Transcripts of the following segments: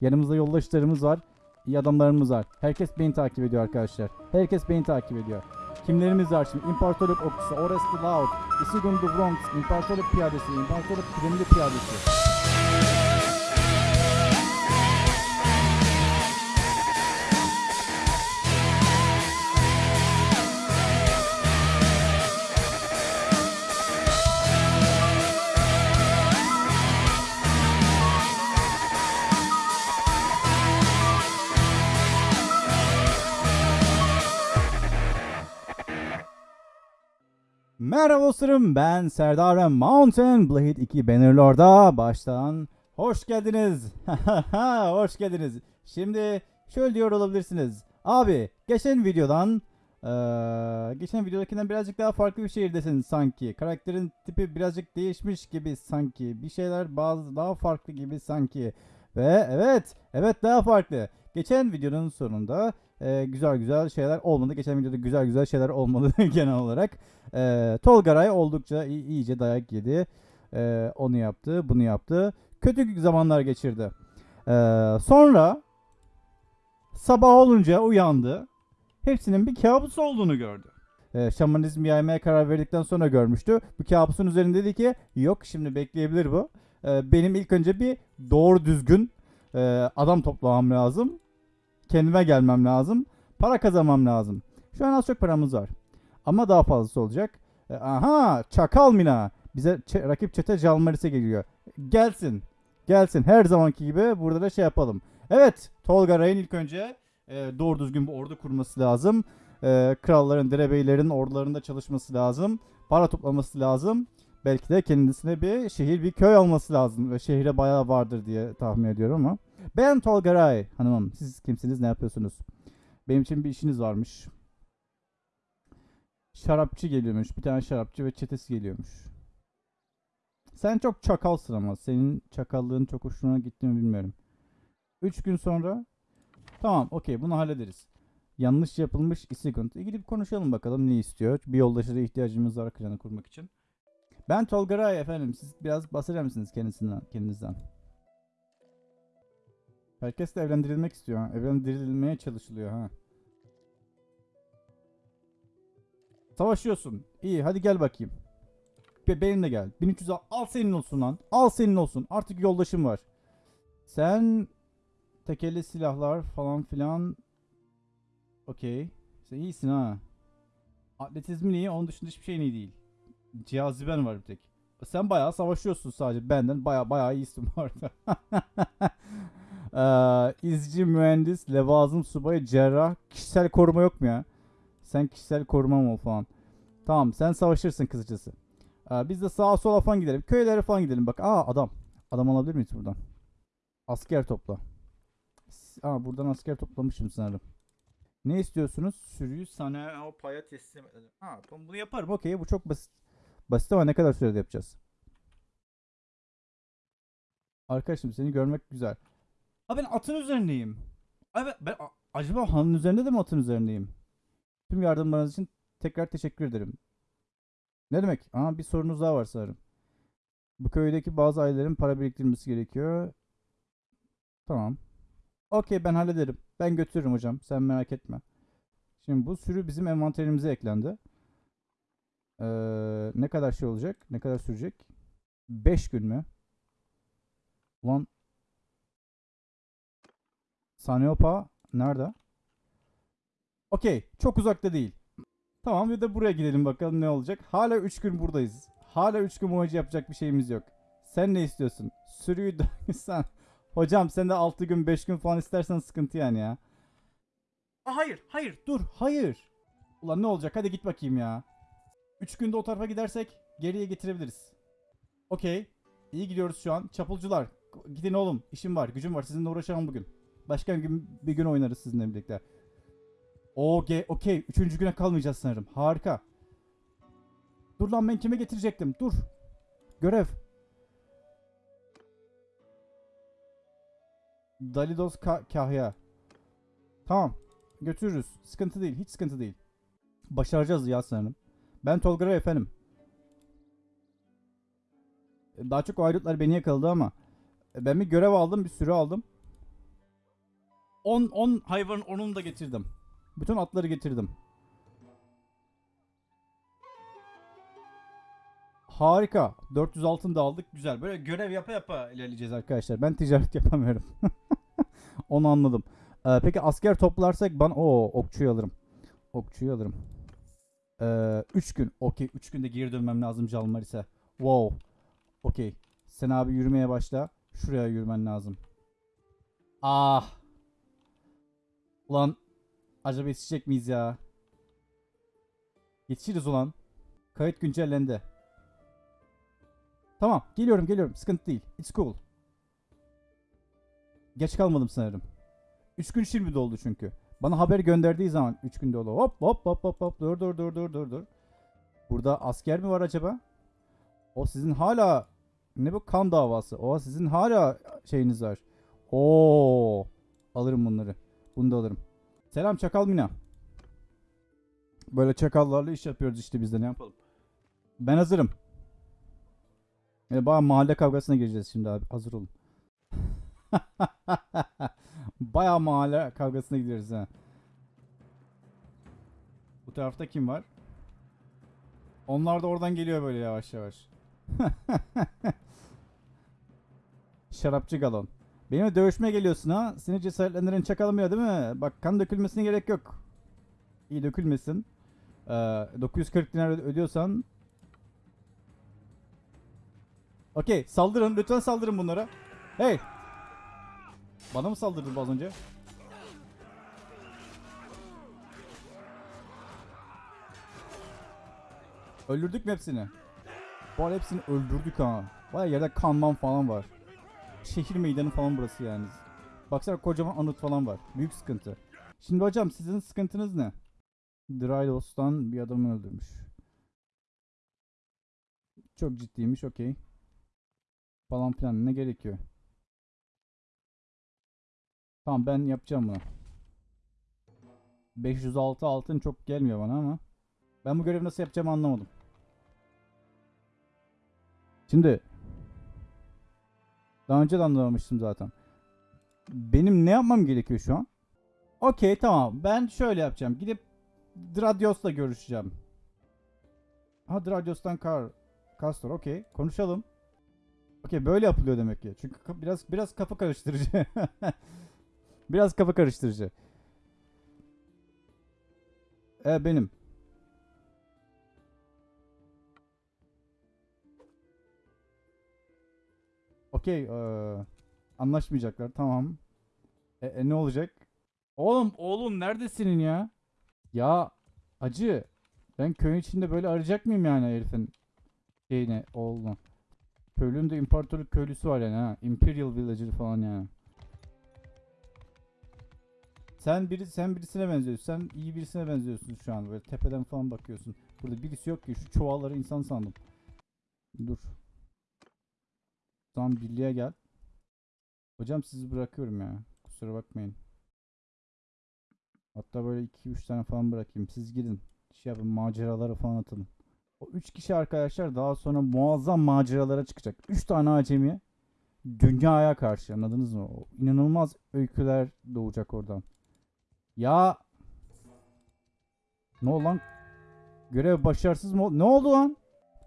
Yanımızda yoldaşlarımız var. iyi adamlarımız var. Herkes beni takip ediyor arkadaşlar. Herkes beni takip ediyor. Kimlerimiz var şimdi? İmparatorluk okçusu, Orest Loud, Isigun the Bronx, İmparatorluk piyadesi, İmparatorluk kıdemli piyadesi. Merhaba dostlarım ben Serdar ve Mountain Blade 2 Bannerlord'a baştan hoş geldiniz. hoş geldiniz. Şimdi şöyle diyor olabilirsiniz. Abi geçen videodan eee, geçen videodakinden birazcık daha farklı bir şehirdesin sanki. Karakterin tipi birazcık değişmiş gibi sanki. Bir şeyler bazı daha farklı gibi sanki. Ve evet, evet daha farklı. Geçen videonun sonunda eee, güzel güzel şeyler olmadı. Geçen videoda güzel güzel şeyler olmadı genel olarak. Ee, Tolgaray oldukça iyi- iyice dayak yedi. Ee, onu yaptı, bunu yaptı. Kötü zamanlar geçirdi. Ee, sonra sabah olunca uyandı. Hepsinin bir kabus olduğunu gördü. Ee, şamanizm yaymaya karar verdikten sonra görmüştü. Bu kabusun üzerinde dedi ki yok şimdi bekleyebilir bu. Ee, benim ilk önce bir doğru düzgün e, adam toplamam lazım. Kendime gelmem lazım. Para kazanmam lazım. Şu an az çok paramız var. Ama daha fazlası olacak. E, aha Çakal Mina. Bize rakip çete Jalmaris'e geliyor. Gelsin. Gelsin. Her zamanki gibi burada da şey yapalım. Evet. Tolga Ray'ın ilk önce e, doğru düzgün bir ordu kurması lazım. E, kralların, derebeylerin ordularında çalışması lazım. Para toplaması lazım. Belki de kendisine bir şehir, bir köy alması lazım. Ve şehre bayağı vardır diye tahmin ediyorum ama. Ben Tolga Ray hanımım. Siz kimsiniz, ne yapıyorsunuz? Benim için bir işiniz varmış şarapçı geliyormuş. Bir tane şarapçı ve çetesi geliyormuş. Sen çok çakalsın ama. Senin çakallığın çok hoşuna gitti mi bilmiyorum. 3 gün sonra tamam okey bunu hallederiz. Yanlış yapılmış isigont. E gidip konuşalım bakalım ne istiyor. Bir yoldaşa ihtiyacımız var klanı kurmak için. Ben Tolga Ray efendim. Siz biraz bahseder misiniz kendisinden, kendinizden? Herkes de evlendirilmek istiyor. ha. Evlendirilmeye çalışılıyor ha. Savaşıyorsun. İyi hadi gel bakayım. Be benimle gel. 1300 al. Al senin olsun lan. Al senin olsun. Artık yoldaşım var. Sen tekeli silahlar falan filan. Okey. Sen iyisin ha. Atletizmin iyi. Onun dışında hiçbir şeyin iyi değil. Caziben var bir tek. Sen bayağı savaşıyorsun sadece. Benden bayağı bayağı iyisin bu arada. Ee, izci, mühendis, levazım, subay, cerrah. Kişisel koruma yok mu ya? Sen kişisel korumam ol falan. Tamam sen savaşırsın kısacası. Ee, biz de sağa sola falan gidelim. Köylere falan gidelim. Bak aa adam. Adam alabilir miyiz buradan? Asker topla. Aa buradan asker toplamışım sanırım. Ne istiyorsunuz? Sürüyü sana o paya teslim edelim. Ha tamam bunu yaparım. Okey bu çok basit. Basit ama ne kadar sürede yapacağız? Arkadaşım seni görmek güzel. Aa ben atın üzerindeyim. Ay ben, acaba hanın üzerinde de mi atın üzerindeyim? Tüm yardımlarınız için tekrar teşekkür ederim. Ne demek? Aa bir sorunuz daha var sanırım. Bu köydeki bazı ailelerin para biriktirmesi gerekiyor. Tamam. Okey ben hallederim. Ben götürürüm hocam. Sen merak etme. Şimdi bu sürü bizim envanterimize eklendi. Ee, ne kadar şey olacak? Ne kadar sürecek? 5 gün mü? Ulan Sanyopa nerede? Okey. Çok uzakta değil. Tamam bir de buraya gidelim bakalım ne olacak. Hala 3 gün buradayız. Hala 3 gün boyunca yapacak bir şeyimiz yok. Sen ne istiyorsun? Sürüyü sen. Hocam sen de 6 gün 5 gün falan istersen sıkıntı yani ya. Aa, hayır hayır dur hayır. Ulan ne olacak hadi git bakayım ya. 3 günde o tarafa gidersek geriye getirebiliriz. Okey. İyi gidiyoruz şu an. Çapulcular gidin oğlum işim var gücüm var sizinle uğraşamam bugün. Başka bir gün, bir gün oynarız sizinle birlikte. Okey, okey. Üçüncü güne kalmayacağız sanırım. Harika. Dur lan ben kime getirecektim? Dur. Görev. Dalidos Ka- Kahya. Tamam. Götürürüz. Sıkıntı değil. Hiç sıkıntı değil. Başaracağız ya sanırım. Ben Tolga efendim. Daha çok o ayrıtlar beni yakaladı ama ben bir görev aldım, bir sürü aldım. 10 10 hayvanın 10'unu da getirdim. Bütün atları getirdim. Harika. 400 altın da aldık. Güzel. Böyle görev yapa yapa ilerleyeceğiz arkadaşlar. Ben ticaret yapamıyorum. Onu anladım. Ee, peki asker toplarsak ben o okçuyu alırım. Okçuyu alırım. 3 gün. Okey. 3 günde geri dönmem lazım Calmar ise. Wow. Okey. Sen abi yürümeye başla. Şuraya yürümen lazım. Ah. Ulan. Acaba yetişecek miyiz ya? Yetişiriz ulan. Kayıt güncellendi. Tamam. Geliyorum geliyorum. Sıkıntı değil. It's cool. Geç kalmadım sanırım. 3 gün şimdi doldu çünkü. Bana haber gönderdiği zaman 3 gün dolu. Hop hop hop hop hop. Dur dur dur dur dur dur. Burada asker mi var acaba? O sizin hala ne bu kan davası? O sizin hala şeyiniz var. Oo. Alırım bunları. Bunu da alırım. Selam Çakal Mina. Böyle çakallarla iş yapıyoruz işte biz de ne yapalım. Ben hazırım. Yani baya mahalle kavgasına gireceğiz şimdi abi. Hazır olun. baya mahalle kavgasına gidiyoruz ha. Bu tarafta kim var? Onlar da oradan geliyor böyle yavaş yavaş. Şarapçı galon. Benimle dövüşmeye geliyorsun ha. Seni cesaretlendiren çakalmıyor değil mi? Bak kan dökülmesine gerek yok. İyi dökülmesin. Ee, 940 dinar ödüyorsan Okey saldırın lütfen saldırın bunlara. Hey. Bana mı saldırdın az önce? Öldürdük mü hepsini? Bu hepsini öldürdük ha. Baya yerde kanman falan var. Şehir meydanı falan burası yani. Baksana kocaman anıt falan var. Büyük sıkıntı. Şimdi hocam sizin sıkıntınız ne? Drydos'tan bir adamı öldürmüş. Çok ciddiymiş okey. Falan filan ne gerekiyor? Tamam ben yapacağım bunu. 506 altın çok gelmiyor bana ama. Ben bu görevi nasıl yapacağımı anlamadım. Şimdi daha önce de anlamamıştım zaten. Benim ne yapmam gerekiyor şu an? Okey tamam. Ben şöyle yapacağım. Gidip Dradios'la görüşeceğim. Ha Dradios'tan Kar Castor okey. Konuşalım. Okey böyle yapılıyor demek ki. Çünkü biraz biraz kafa karıştırıcı. biraz kafa karıştırıcı. E benim. Okey. eee, anlaşmayacaklar. Tamam. E, e, ne olacak? Oğlum oğlum neredesin ya? Ya acı. Ben köyün içinde böyle arayacak mıyım yani herifin şeyini oğlunu? Köylünün de imparatorluk köylüsü var yani ha. Imperial Villager falan yani. Sen biri sen birisine benziyorsun. Sen iyi birisine benziyorsun şu an. Böyle tepeden falan bakıyorsun. Burada birisi yok ki. Şu çuvalları insan sandım. Dur. Tamam birliğe gel. Hocam sizi bırakıyorum ya. Kusura bakmayın. Hatta böyle 2-3 tane falan bırakayım. Siz gidin. Şey yapın maceralara falan atılın. O 3 kişi arkadaşlar daha sonra muazzam maceralara çıkacak. 3 tane acemi dünyaya karşı anladınız mı? O inanılmaz öyküler doğacak oradan. Ya ne oldu lan? Görev başarısız mı? Ne oldu lan?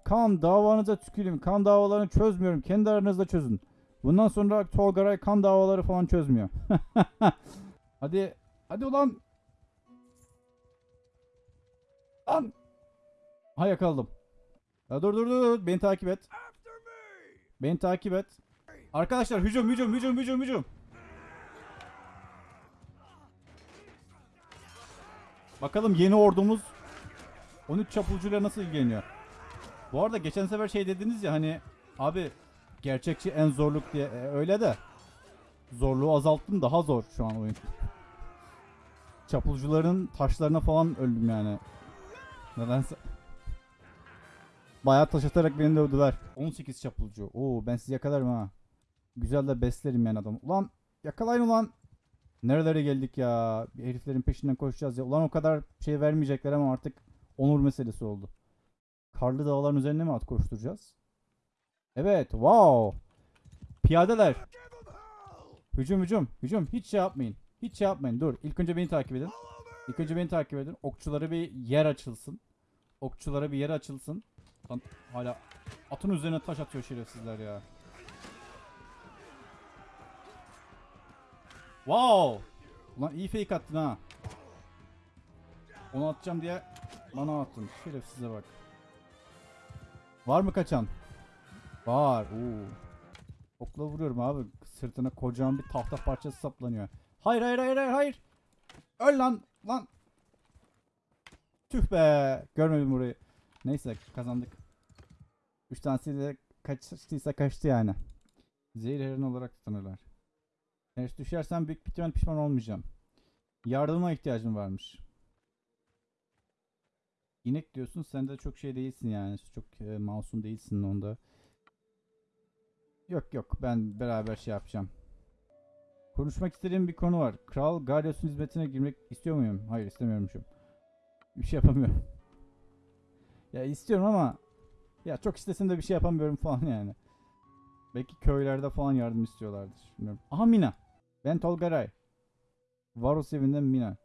Kan davanıza tüküreyim. Kan davalarını çözmüyorum. Kendi aranızda çözün. Bundan sonra Tolgaray kan davaları falan çözmüyor. hadi. Hadi ulan. Lan. Ha yakaladım. Ya dur dur dur. Beni takip et. Beni takip et. Arkadaşlar hücum hücum hücum hücum hücum. Bakalım yeni ordumuz 13 çapulcuyla nasıl ilgileniyor. Bu arada geçen sefer şey dediniz ya hani abi gerçekçi en zorluk diye E, öyle de zorluğu azalttım daha zor şu an oyun. Çapulcuların taşlarına falan öldüm yani. Nedense. Bayağı taş atarak beni dövdüler. 18 çapulcu. Oo ben sizi yakalarım ha. Güzel de beslerim yani adam. Ulan yakalayın ulan. Nerelere geldik ya. Bir heriflerin peşinden koşacağız ya. Ulan o kadar şey vermeyecekler ama artık onur meselesi oldu. Karlı dağların üzerine mi at koşturacağız? Evet. Wow. Piyadeler. Hücum hücum. Hücum. Hiç şey yapmayın. Hiç şey yapmayın. Dur. İlk önce beni takip edin. İlk önce beni takip edin. Okçulara bir yer açılsın. Okçulara bir yer açılsın. Lan hala atın üzerine taş atıyor şerefsizler ya. Wow! Ulan iyi fake attın ha. Onu atacağım diye bana attın. Şerefsize bak. Var mı kaçan? Var. Oo. Okla vuruyorum abi. Sırtına kocaman bir tahta parçası saplanıyor. Hayır hayır hayır hayır hayır. Öl lan lan. Tüh be. Görmedim burayı. Neyse kazandık. Üç tanesi de kaçtıysa kaçtı yani. Zehir heron olarak tanırlar. Eğer düşersem büyük ihtimal pişman olmayacağım. Yardıma ihtiyacım varmış. İnek diyorsun sen de çok şey değilsin yani. Çok e, masum değilsin onda. Yok yok ben beraber şey yapacağım. Konuşmak istediğim bir konu var. Kral Garyos'un hizmetine girmek istiyor muyum? Hayır istemiyormuşum. Bir şey yapamıyorum. ya istiyorum ama ya çok istesem de bir şey yapamıyorum falan yani. Belki köylerde falan yardım istiyorlardır. Bilmiyorum. Aha Mina. Ben Tolgaray. Varus evinden Mina.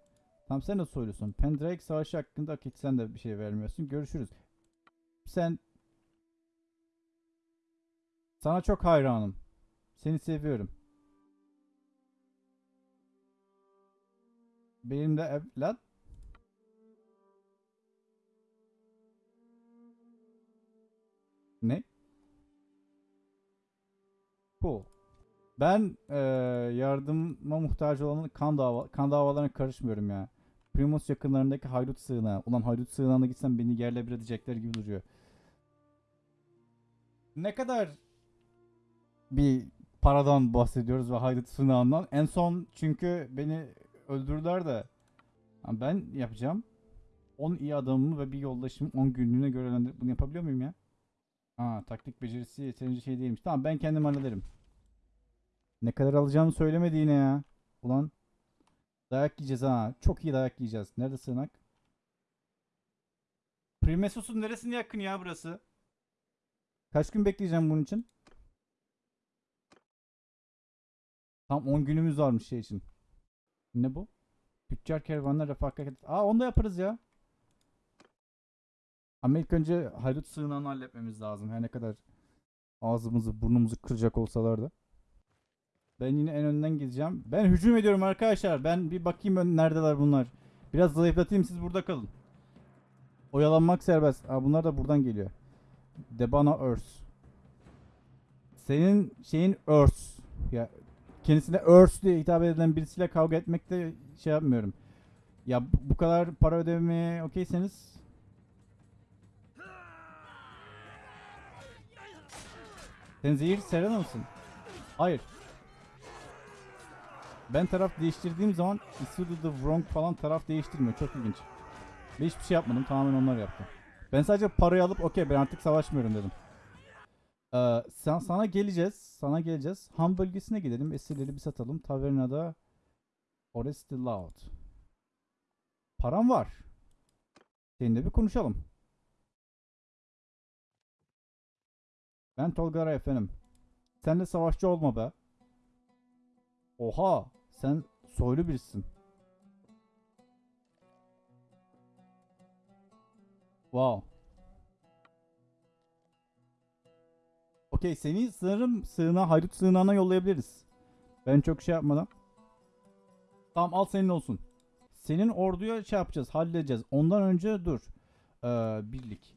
Tamam sen de soylusun. Pendrake savaşı hakkında hak et sen de bir şey vermiyorsun. Görüşürüz. Sen sana çok hayranım. Seni seviyorum. Benim de evlat. Ne? Cool. Ben eee yardıma muhtaç olan kan dava kan davalarına karışmıyorum ya. Primus yakınlarındaki haydut sığınağı. Ulan haydut sığınağına gitsem beni yerle bir edecekler gibi duruyor. Ne kadar bir paradan bahsediyoruz ve haydut sığınağından. En son çünkü beni öldürdüler de ben yapacağım. 10 iyi adamımı ve bir yoldaşımın 10 günlüğüne görevlendirip bunu yapabiliyor muyum ya? Aa taktik becerisi yeterince şey değilmiş. Tamam ben kendim hallederim. Ne kadar alacağımı söylemedi yine ya. Ulan dayak yiyeceğiz ha. Çok iyi dayak yiyeceğiz. Nerede sığınak? Primesus'un neresine yakın ya burası? Kaç gün bekleyeceğim bunun için? Tam 10 günümüz varmış şey için. Ne bu? Tüccar kervanla refakat. Aa onu da yaparız ya. Ama ilk önce haydut sığınağını halletmemiz lazım. Her ne kadar ağzımızı burnumuzu kıracak olsalar da. Ben yine en önden gideceğim. Ben hücum ediyorum arkadaşlar. Ben bir bakayım neredeler bunlar. Biraz zayıflatayım siz burada kalın. Oyalanmak serbest. Aa, bunlar da buradan geliyor. Debana Earth. Senin şeyin Earth. Ya kendisine Earth diye hitap edilen birisiyle kavga etmekte şey yapmıyorum. Ya bu- bu kadar para ödemeye okeyseniz Sen zehir Serena mısın? Hayır. Ben taraf değiştirdiğim zaman Isudu the Wrong falan taraf değiştirmiyor. Çok ilginç. Ve hiçbir şey yapmadım. Tamamen onlar yaptı. Ben sadece parayı alıp okey ben artık savaşmıyorum dedim. Ee, sen, sana geleceğiz. Sana geleceğiz. Ham bölgesine gidelim. Esirleri bir satalım. Tavernada Oresti Loud. Param var. Seninle bir konuşalım. Ben Tolgara efendim. Sen de savaşçı olma be. Oha, sen soylu birisin. Wow. Okey, seni sanırım sığınağa, haydut sığınağına yollayabiliriz. Ben çok şey yapmadan. Tamam al senin olsun. Senin orduya şey yapacağız, halledeceğiz. Ondan önce dur. Ee, birlik.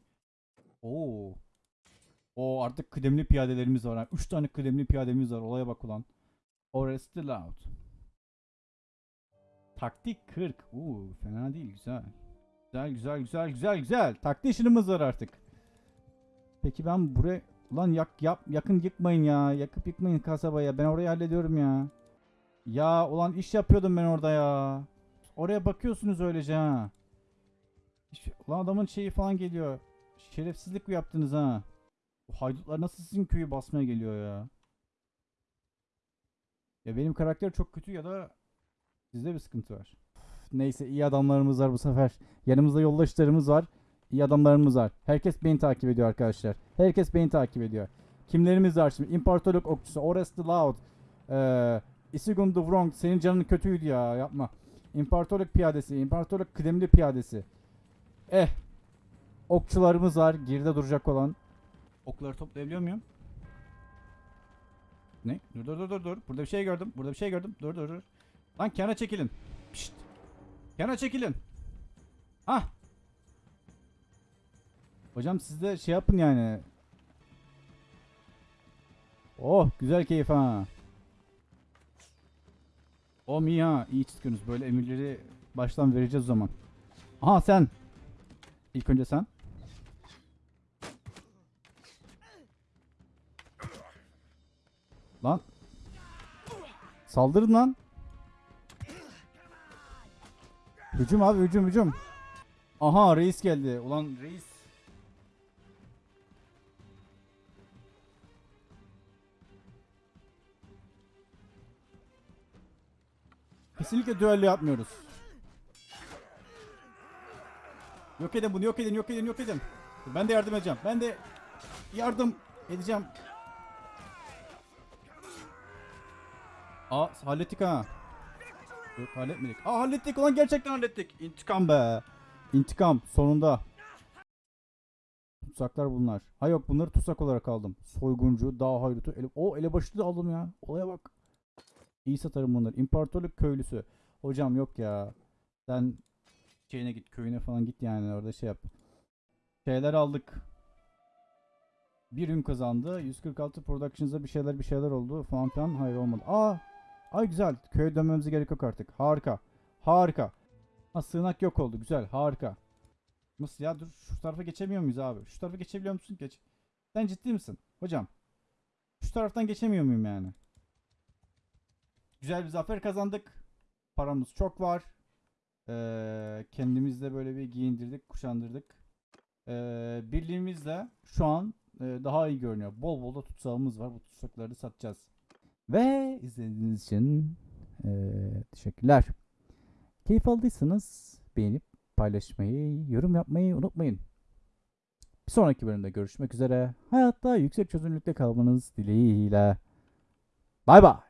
Oo. O artık kıdemli piyadelerimiz var. 3 tane kıdemli piyademiz var. Olaya bak ulan. Oresti Loud. Taktik 40. Uuu fena değil güzel. Güzel güzel güzel güzel güzel. Taktik işimiz var artık. Peki ben buraya Ulan yak yap yakın yıkmayın ya. Yakıp yıkmayın kasabaya. Ben orayı hallediyorum ya. Ya ulan iş yapıyordum ben orada ya. Oraya bakıyorsunuz öylece ha. Ulan adamın şeyi falan geliyor. Şerefsizlik mi yaptınız ha? Bu haydutlar nasıl sizin köyü basmaya geliyor ya? Ya benim karakter çok kötü ya da sizde bir sıkıntı var. Neyse iyi adamlarımız var bu sefer. Yanımızda yoldaşlarımız var. İyi adamlarımız var. Herkes beni takip ediyor arkadaşlar. Herkes beni takip ediyor. Kimlerimiz var şimdi? İmparatorluk okçusu Orest Loud. Ee, Isigun the Wrong senin canın kötüydü ya yapma. İmparatorluk piyadesi, İmparatorluk kıdemli piyadesi. Eh. Okçularımız var geride duracak olan. Okları toplayabiliyor muyum? Ne? Dur dur dur dur dur. Burada bir şey gördüm. Burada bir şey gördüm. Dur dur dur. Lan kenara çekilin. Pişt. Kenara çekilin. Ah. Hocam siz de şey yapın yani. Oh güzel keyif ha. O mi ha iyi çıkıyorsunuz böyle emirleri baştan vereceğiz o zaman. Aha sen. İlk önce sen. Lan. Saldırın lan. Hücum abi hücum hücum. Aha reis geldi. Ulan reis. Kesinlikle düello yapmıyoruz. Yok edin bunu yok edin yok edin yok edin. Ben de yardım edeceğim. Ben de yardım edeceğim. Aa hallettik ha. Yok halletmedik. Aa hallettik ulan gerçekten hallettik. İntikam be. İntikam sonunda. Tutsaklar bunlar. Ha yok bunları tutsak olarak aldım. Soyguncu, dağ hayrutu. Ele... O elebaşı da aldım ya. Olaya bak. İyi satarım bunları. İmparatorluk köylüsü. Hocam yok ya. Sen şeyine git köyüne falan git yani orada şey yap. Şeyler aldık. Bir ün kazandı. 146 productions'da bir şeyler bir şeyler oldu falan filan. Hayır olmadı. Aa! Ay güzel. Köye dönmemize gerek yok artık. Harika. Harika. Ha sığınak yok oldu. Güzel. Harika. Nasıl ya? Dur şu tarafa geçemiyor muyuz abi? Şu tarafa geçebiliyor musun? Geç. Sen ciddi misin? Hocam. Şu taraftan geçemiyor muyum yani? Güzel bir zafer kazandık. Paramız çok var. Ee, kendimizde böyle bir giyindirdik, kuşandırdık. Ee, birliğimizle şu an e, daha iyi görünüyor. Bol bol da tutsağımız var. Bu tutsakları satacağız. Ve izlediğiniz için e, teşekkürler. Keyif aldıysanız beğenip paylaşmayı, yorum yapmayı unutmayın. Bir sonraki bölümde görüşmek üzere. Hayatta yüksek çözünürlükte kalmanız dileğiyle. Bay bay.